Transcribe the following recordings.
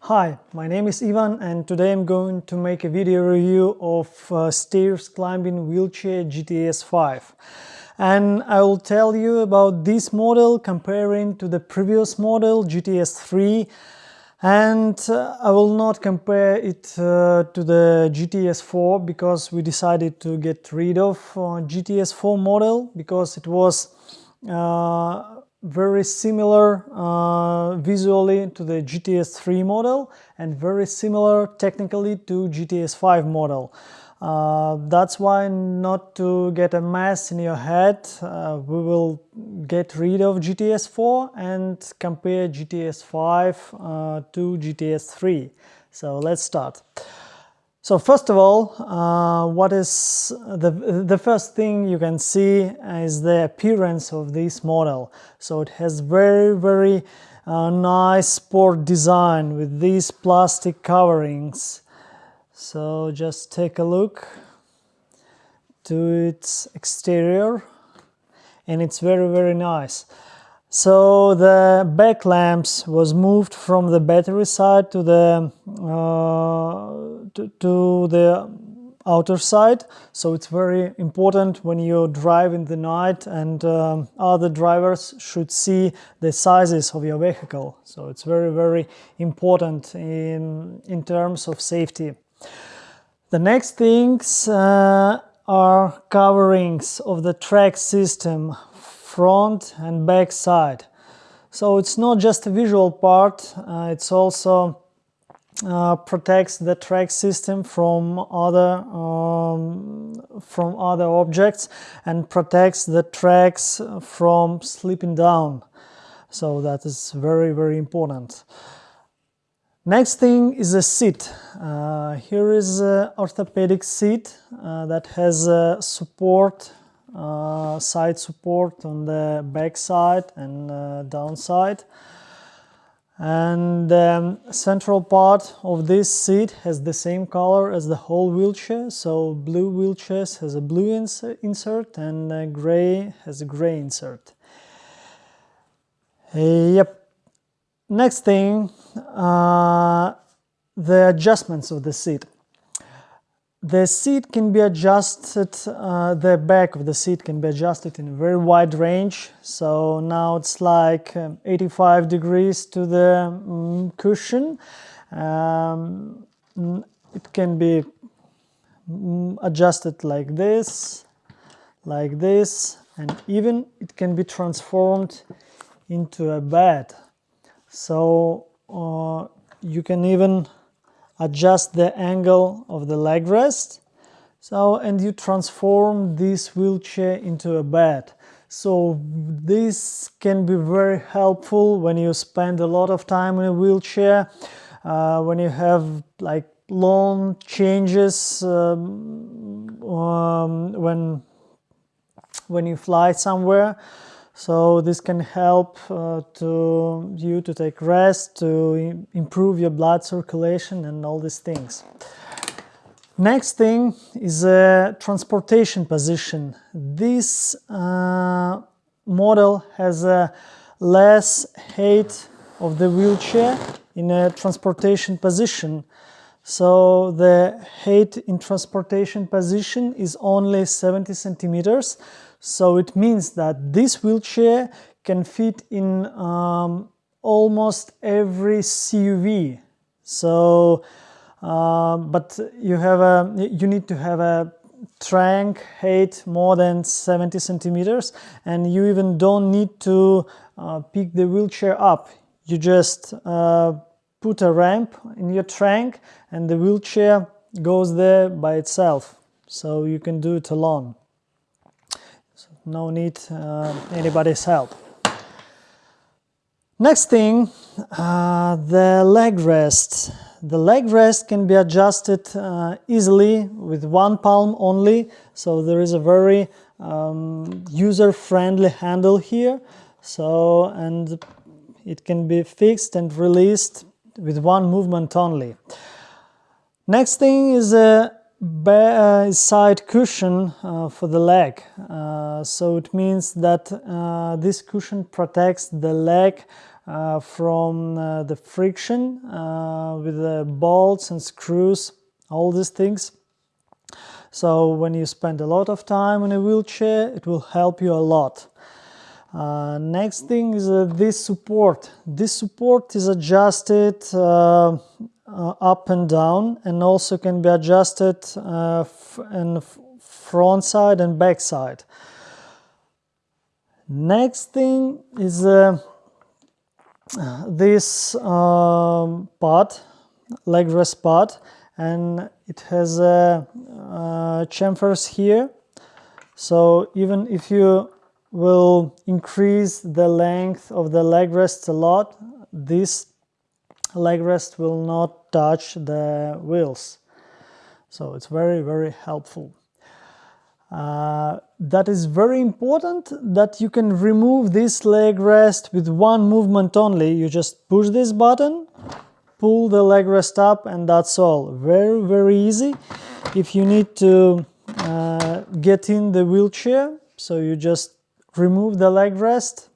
Hi, my name is Ivan and today I'm going to make a video review of uh, stairs climbing wheelchair GTS 5 and I will tell you about this model comparing to the previous model GTS 3 and uh, I will not compare it uh, to the GTS 4 because we decided to get rid of uh, GTS 4 model because it was uh, very similar uh, visually to the GTS 3 model and very similar technically to GTS 5 model. Uh, that's why not to get a mess in your head, uh, we will get rid of GTS 4 and compare GTS 5 uh, to GTS 3. So let's start. So first of all, uh, what is the, the first thing you can see is the appearance of this model. So it has very, very uh, nice sport design with these plastic coverings. So just take a look to its exterior and it's very, very nice. So the back lamps was moved from the battery side to the uh, to, to, the outer side. So it's very important when you drive in the night and um, other drivers should see the sizes of your vehicle. So it's very very important in in terms of safety. The next things uh, are coverings of the track system front and back side. So it's not just a visual part, uh, it's also uh, protects the track system from other um, from other objects and protects the tracks from slipping down. So that is very very important. Next thing is a seat. Uh, here is an orthopedic seat uh, that has a support uh, side support on the back side and uh, downside and the um, central part of this seat has the same color as the whole wheelchair. So blue wheelchairs has a blue ins insert and uh, gray has a gray insert. Yep. Next thing uh, the adjustments of the seat the seat can be adjusted, uh, the back of the seat can be adjusted in a very wide range. So now it's like um, 85 degrees to the um, cushion. Um, it can be mm, adjusted like this, like this, and even it can be transformed into a bed. So uh, you can even adjust the angle of the leg rest. So and you transform this wheelchair into a bed. So this can be very helpful when you spend a lot of time in a wheelchair uh, when you have like long changes um, um, when when you fly somewhere so this can help uh, to you to take rest, to improve your blood circulation and all these things. Next thing is a transportation position. This uh, model has a less height of the wheelchair in a transportation position. So the height in transportation position is only 70 centimeters. So it means that this wheelchair can fit in um, almost every CUV. So, uh, but you have a, you need to have a trunk height more than 70 centimeters and you even don't need to uh, pick the wheelchair up. You just uh, put a ramp in your trunk and the wheelchair goes there by itself. So you can do it alone no need uh, anybody's help. Next thing, uh, the leg rest. The leg rest can be adjusted uh, easily with one palm only, so there is a very um, user-friendly handle here. So, and it can be fixed and released with one movement only. Next thing is a side cushion uh, for the leg. Uh, so it means that uh, this cushion protects the leg uh, from uh, the friction uh, with the bolts and screws, all these things. So when you spend a lot of time in a wheelchair, it will help you a lot. Uh, next thing is uh, this support. This support is adjusted uh, uh up and down and also can be adjusted uh, in front side and back side. Next thing is uh, this um, part, leg rest part, and it has a, a chamfers here. So even if you will increase the length of the leg rest a lot, this leg rest will not touch the wheels. So it's very, very helpful. Uh, that is very important that you can remove this leg rest with one movement only. You just push this button, pull the leg rest up and that's all. Very, very easy. If you need to uh, get in the wheelchair, so you just remove the leg rest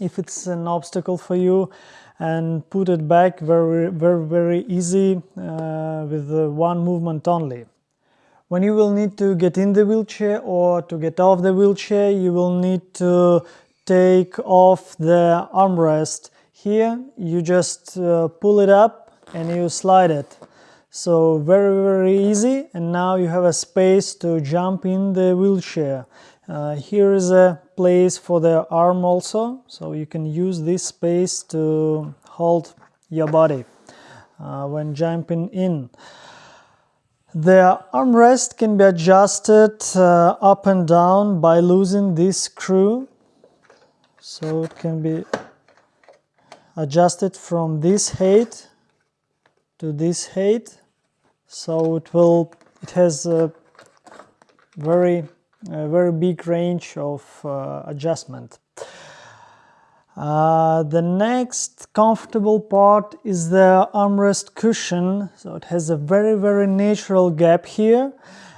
if it's an obstacle for you and put it back very very very easy uh, with one movement only. When you will need to get in the wheelchair or to get off the wheelchair you will need to take off the armrest. Here you just uh, pull it up and you slide it. So very very easy and now you have a space to jump in the wheelchair. Uh, here is a place for the arm also, so you can use this space to hold your body uh, when jumping in. The armrest can be adjusted uh, up and down by losing this screw. So it can be adjusted from this height to this height. So it will, it has a very a very big range of uh, adjustment. Uh, the next comfortable part is the armrest cushion. So it has a very, very natural gap here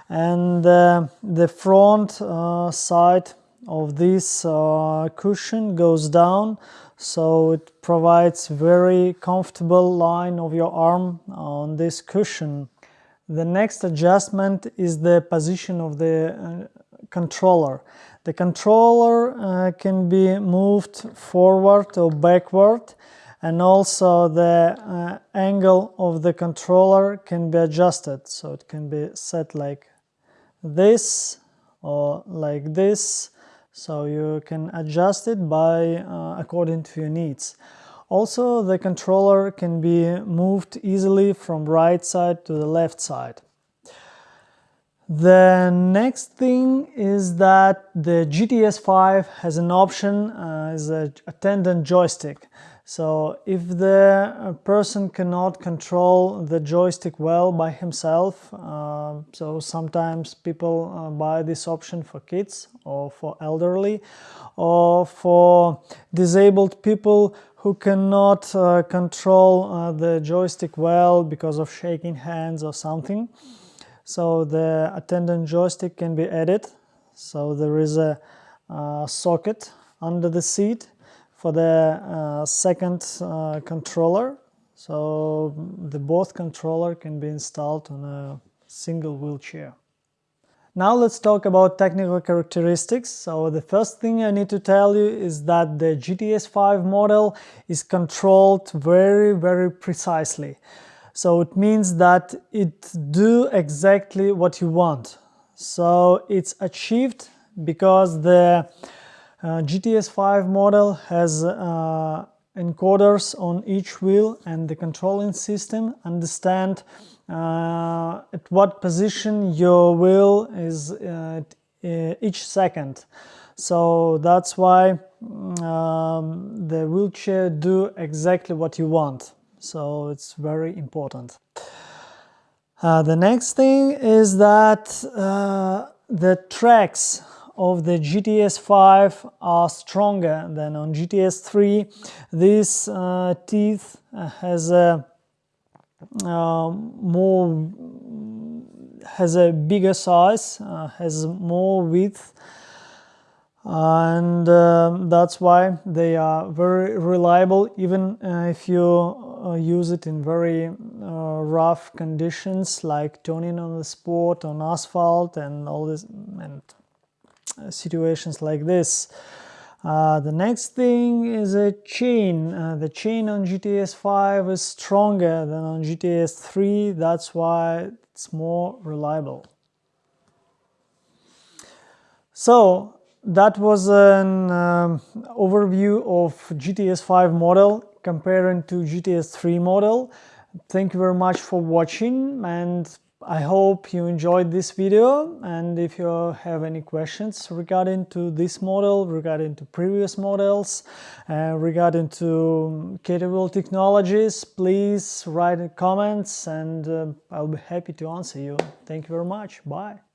and uh, the front uh, side of this uh, cushion goes down so it provides very comfortable line of your arm on this cushion. The next adjustment is the position of the uh, controller. The controller uh, can be moved forward or backward and also the uh, angle of the controller can be adjusted. So it can be set like this or like this. So you can adjust it by uh, according to your needs. Also the controller can be moved easily from right side to the left side the next thing is that the GTS 5 has an option uh, as a attendant joystick. So if the uh, person cannot control the joystick well by himself, uh, so sometimes people uh, buy this option for kids or for elderly or for disabled people who cannot uh, control uh, the joystick well because of shaking hands or something. So the attendant joystick can be added. So there is a uh, socket under the seat for the uh, second uh, controller. So the both controller can be installed on a single wheelchair. Now let's talk about technical characteristics. So the first thing I need to tell you is that the GTS 5 model is controlled very, very precisely. So it means that it do exactly what you want. So it's achieved because the uh, GTS 5 model has uh, encoders on each wheel and the controlling system understand uh, at what position your wheel is uh, each second. So that's why um, the wheelchair do exactly what you want so it's very important. Uh, the next thing is that uh, the tracks of the GTS 5 are stronger than on GTS 3. This uh, teeth has a uh, more has a bigger size, uh, has more width and um, that's why they are very reliable even uh, if you use it in very uh, rough conditions like turning on the spot on asphalt and all this and uh, situations like this uh, the next thing is a chain. Uh, the chain on GTS 5 is stronger than on GTS 3, that's why it's more reliable. So that was an um, overview of GTS 5 model comparing to GTS 3 model. Thank you very much for watching and I hope you enjoyed this video and if you have any questions regarding to this model, regarding to previous models, uh, regarding to Caterwil technologies, please write in comments and uh, I'll be happy to answer you. Thank you very much. Bye.